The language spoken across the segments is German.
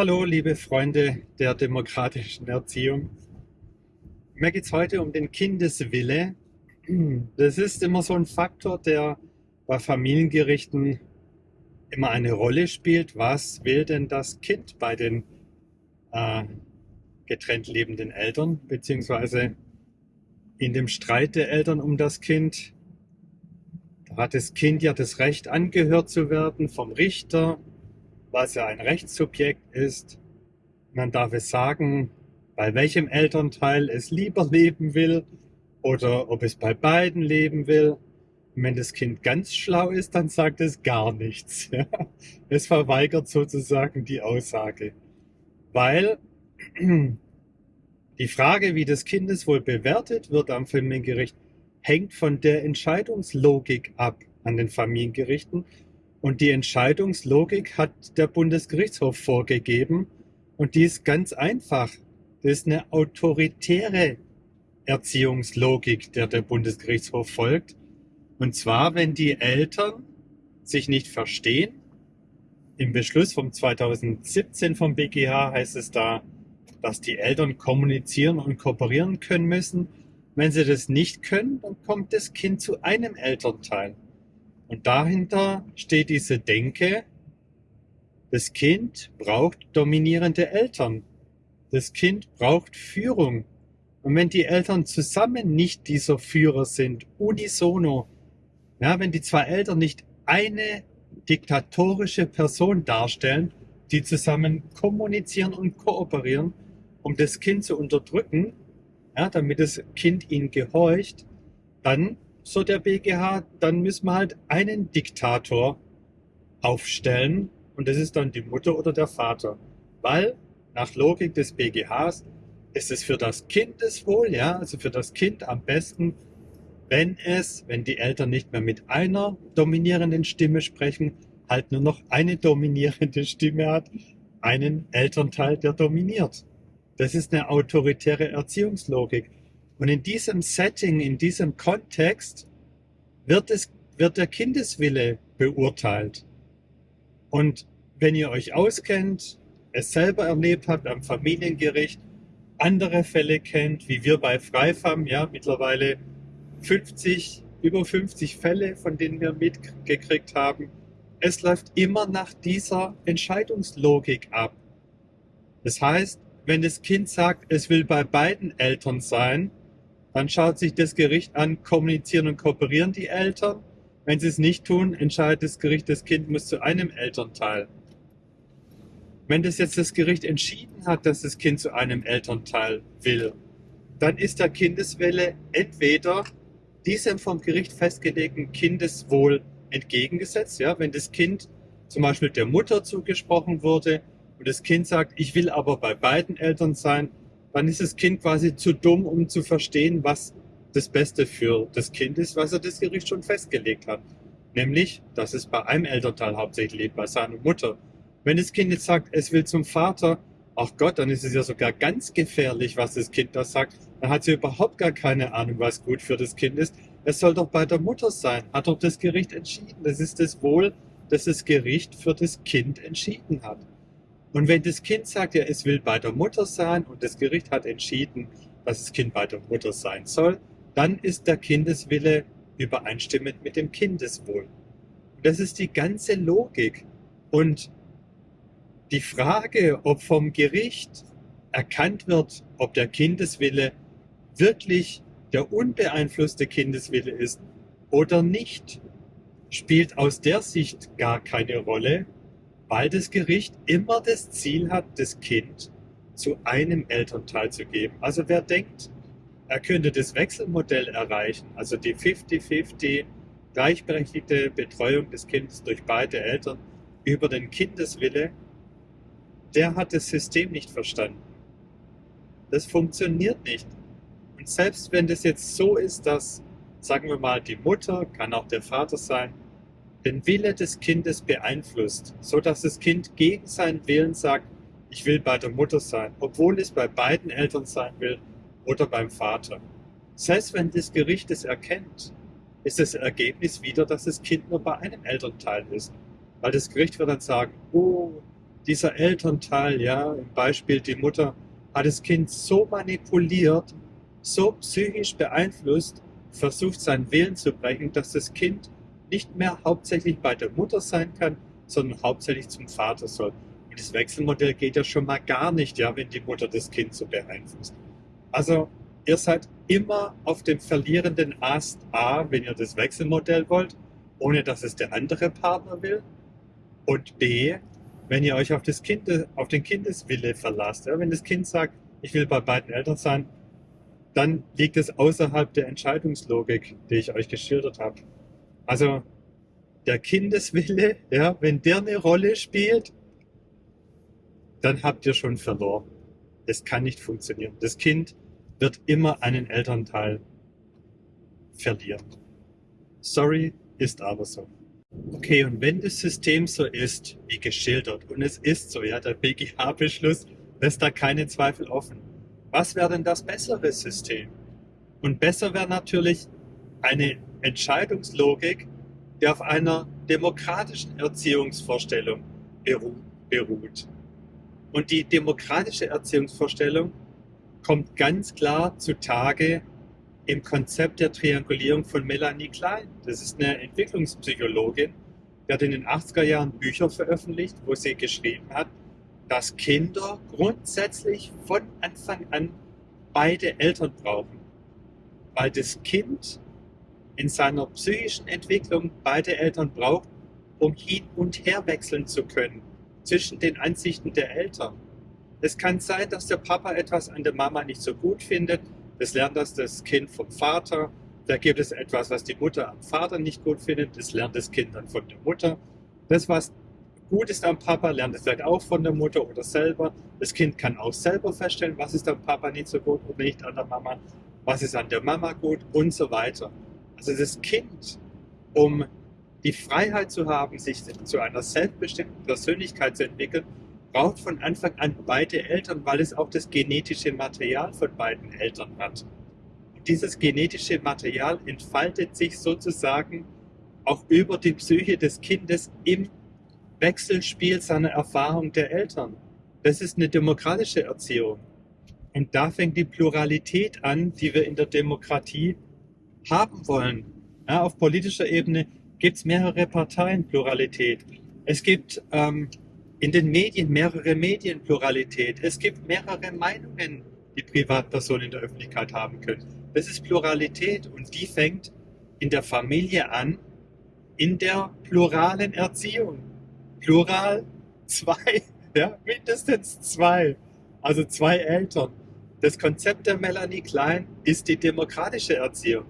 Hallo, liebe Freunde der demokratischen Erziehung. Mir geht es heute um den Kindeswille. Das ist immer so ein Faktor, der bei Familiengerichten immer eine Rolle spielt. Was will denn das Kind bei den äh, getrennt lebenden Eltern, beziehungsweise in dem Streit der Eltern um das Kind? Da hat das Kind ja das Recht, angehört zu werden vom Richter, was ja ein Rechtssubjekt ist. Man darf es sagen, bei welchem Elternteil es lieber leben will oder ob es bei beiden leben will. Und wenn das Kind ganz schlau ist, dann sagt es gar nichts. Es verweigert sozusagen die Aussage. Weil die Frage, wie das Kindeswohl bewertet wird am Familiengericht, hängt von der Entscheidungslogik ab an den Familiengerichten und die Entscheidungslogik hat der Bundesgerichtshof vorgegeben. Und die ist ganz einfach. Das ist eine autoritäre Erziehungslogik, der der Bundesgerichtshof folgt. Und zwar, wenn die Eltern sich nicht verstehen. Im Beschluss vom 2017 vom BGH heißt es da, dass die Eltern kommunizieren und kooperieren können müssen. Wenn sie das nicht können, dann kommt das Kind zu einem Elternteil. Und dahinter steht diese Denke, das Kind braucht dominierende Eltern. Das Kind braucht Führung. Und wenn die Eltern zusammen nicht dieser Führer sind, unisono, ja, wenn die zwei Eltern nicht eine diktatorische Person darstellen, die zusammen kommunizieren und kooperieren, um das Kind zu unterdrücken, ja, damit das Kind ihnen gehorcht, dann so der BGH, dann müssen wir halt einen Diktator aufstellen und das ist dann die Mutter oder der Vater. Weil nach Logik des BGHs ist es für das Kindeswohl, ja, also für das Kind am besten, wenn es, wenn die Eltern nicht mehr mit einer dominierenden Stimme sprechen, halt nur noch eine dominierende Stimme hat, einen Elternteil, der dominiert. Das ist eine autoritäre Erziehungslogik. Und in diesem Setting, in diesem Kontext wird, es, wird der Kindeswille beurteilt. Und wenn ihr euch auskennt, es selber erlebt habt am Familiengericht, andere Fälle kennt, wie wir bei Freifam, ja, mittlerweile 50, über 50 Fälle, von denen wir mitgekriegt haben. Es läuft immer nach dieser Entscheidungslogik ab. Das heißt, wenn das Kind sagt, es will bei beiden Eltern sein, dann schaut sich das Gericht an, kommunizieren und kooperieren die Eltern. Wenn sie es nicht tun, entscheidet das Gericht, das Kind muss zu einem Elternteil. Wenn das jetzt das Gericht entschieden hat, dass das Kind zu einem Elternteil will, dann ist der Kindeswille entweder diesem vom Gericht festgelegten Kindeswohl entgegengesetzt. Ja, wenn das Kind zum Beispiel der Mutter zugesprochen wurde und das Kind sagt, ich will aber bei beiden Eltern sein, dann ist das Kind quasi zu dumm, um zu verstehen, was das Beste für das Kind ist, was er das Gericht schon festgelegt hat. Nämlich, dass es bei einem Elternteil hauptsächlich lebt, bei seiner Mutter. Wenn das Kind jetzt sagt, es will zum Vater, ach Gott, dann ist es ja sogar ganz gefährlich, was das Kind da sagt. Dann hat sie überhaupt gar keine Ahnung, was gut für das Kind ist. Es soll doch bei der Mutter sein, hat doch das Gericht entschieden. Das ist das Wohl, das das Gericht für das Kind entschieden hat. Und wenn das Kind sagt, ja, es will bei der Mutter sein und das Gericht hat entschieden, dass das Kind bei der Mutter sein soll, dann ist der Kindeswille übereinstimmend mit dem Kindeswohl. Das ist die ganze Logik. Und die Frage, ob vom Gericht erkannt wird, ob der Kindeswille wirklich der unbeeinflusste Kindeswille ist oder nicht, spielt aus der Sicht gar keine Rolle, weil das Gericht immer das Ziel hat, das Kind zu einem Elternteil zu geben. Also wer denkt, er könnte das Wechselmodell erreichen, also die 50-50 gleichberechtigte Betreuung des Kindes durch beide Eltern über den Kindeswille, der hat das System nicht verstanden. Das funktioniert nicht. Und selbst wenn das jetzt so ist, dass, sagen wir mal, die Mutter, kann auch der Vater sein, den Wille des Kindes beeinflusst, so dass das Kind gegen seinen Willen sagt, ich will bei der Mutter sein, obwohl es bei beiden Eltern sein will oder beim Vater. Selbst wenn das Gericht es erkennt, ist das Ergebnis wieder, dass das Kind nur bei einem Elternteil ist. Weil das Gericht wird dann sagen, oh, dieser Elternteil, ja, im Beispiel die Mutter, hat das Kind so manipuliert, so psychisch beeinflusst, versucht seinen Willen zu brechen, dass das Kind nicht mehr hauptsächlich bei der Mutter sein kann, sondern hauptsächlich zum Vater soll. Und das Wechselmodell geht ja schon mal gar nicht, ja, wenn die Mutter das Kind so beeinflusst. Also ihr seid immer auf dem verlierenden Ast A, wenn ihr das Wechselmodell wollt, ohne dass es der andere Partner will. Und B, wenn ihr euch auf, das kind, auf den Kindeswille verlasst. Ja, wenn das Kind sagt, ich will bei beiden Eltern sein, dann liegt es außerhalb der Entscheidungslogik, die ich euch geschildert habe. Also der Kindeswille, ja, wenn der eine Rolle spielt, dann habt ihr schon verloren. Es kann nicht funktionieren. Das Kind wird immer einen Elternteil verlieren. Sorry, ist aber so. Okay, und wenn das System so ist, wie geschildert, und es ist so, ja, der BGH-Beschluss lässt da keine Zweifel offen, was wäre denn das bessere System? Und besser wäre natürlich eine Entscheidungslogik, die auf einer demokratischen Erziehungsvorstellung beruht. Und die demokratische Erziehungsvorstellung kommt ganz klar zutage im Konzept der Triangulierung von Melanie Klein. Das ist eine Entwicklungspsychologin, die hat in den 80er Jahren Bücher veröffentlicht, wo sie geschrieben hat, dass Kinder grundsätzlich von Anfang an beide Eltern brauchen. Weil das Kind in seiner psychischen Entwicklung beide Eltern braucht, um hin und her wechseln zu können zwischen den Ansichten der Eltern. Es kann sein, dass der Papa etwas an der Mama nicht so gut findet. Das lernt das das Kind vom Vater. Da gibt es etwas, was die Mutter am Vater nicht gut findet. Das lernt das Kind dann von der Mutter. Das, was gut ist am Papa, lernt es vielleicht auch von der Mutter oder selber. Das Kind kann auch selber feststellen, was ist am Papa nicht so gut oder nicht an der Mama, was ist an der Mama gut und so weiter. Also das Kind, um die Freiheit zu haben, sich zu einer selbstbestimmten Persönlichkeit zu entwickeln, braucht von Anfang an beide Eltern, weil es auch das genetische Material von beiden Eltern hat. Und dieses genetische Material entfaltet sich sozusagen auch über die Psyche des Kindes im Wechselspiel seiner Erfahrung der Eltern. Das ist eine demokratische Erziehung. Und da fängt die Pluralität an, die wir in der Demokratie haben wollen. Ja, auf politischer Ebene gibt es mehrere Parteien, Pluralität. Es gibt ähm, in den Medien mehrere Medienpluralität. Es gibt mehrere Meinungen, die Privatpersonen in der Öffentlichkeit haben können. Das ist Pluralität und die fängt in der Familie an, in der pluralen Erziehung. Plural zwei, ja, mindestens zwei. Also zwei Eltern. Das Konzept der Melanie Klein ist die demokratische Erziehung.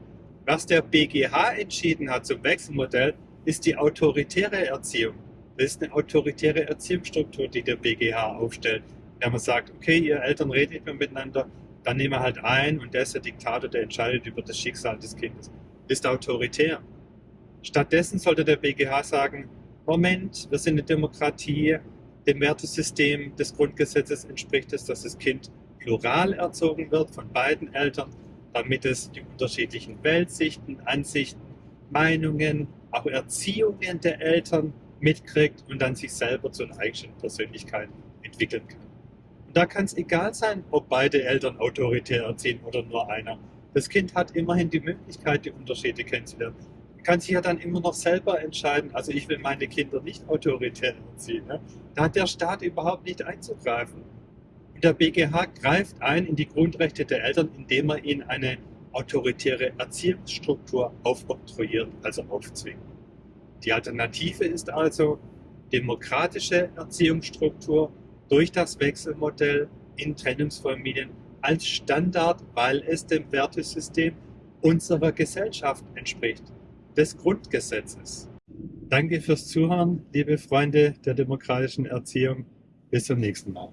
Was der BGH entschieden hat zum Wechselmodell, ist die autoritäre Erziehung. Das ist eine autoritäre Erziehungsstruktur, die der BGH aufstellt. Wenn man sagt, okay, ihr Eltern reden nicht mehr miteinander, dann nehmen wir halt ein und der ist der Diktator, der entscheidet über das Schicksal des Kindes. Ist autoritär. Stattdessen sollte der BGH sagen, Moment, wir sind eine Demokratie, dem Wertesystem des Grundgesetzes entspricht es, dass das Kind plural erzogen wird von beiden Eltern, damit es die unterschiedlichen Weltsichten, Ansichten, Meinungen, auch Erziehungen der Eltern mitkriegt und dann sich selber zu einer eigenen Persönlichkeit entwickeln kann. Und da kann es egal sein, ob beide Eltern autoritär erziehen oder nur einer. Das Kind hat immerhin die Möglichkeit, die Unterschiede kennenzulernen. Man kann sich ja dann immer noch selber entscheiden, also ich will meine Kinder nicht autoritär erziehen. Ne? Da hat der Staat überhaupt nicht einzugreifen. Der BGH greift ein in die Grundrechte der Eltern, indem er ihnen eine autoritäre Erziehungsstruktur aufoktroyiert, also aufzwingt. Die Alternative ist also demokratische Erziehungsstruktur durch das Wechselmodell in Trennungsfamilien als Standard, weil es dem Wertesystem unserer Gesellschaft entspricht, des Grundgesetzes. Danke fürs Zuhören, liebe Freunde der demokratischen Erziehung. Bis zum nächsten Mal.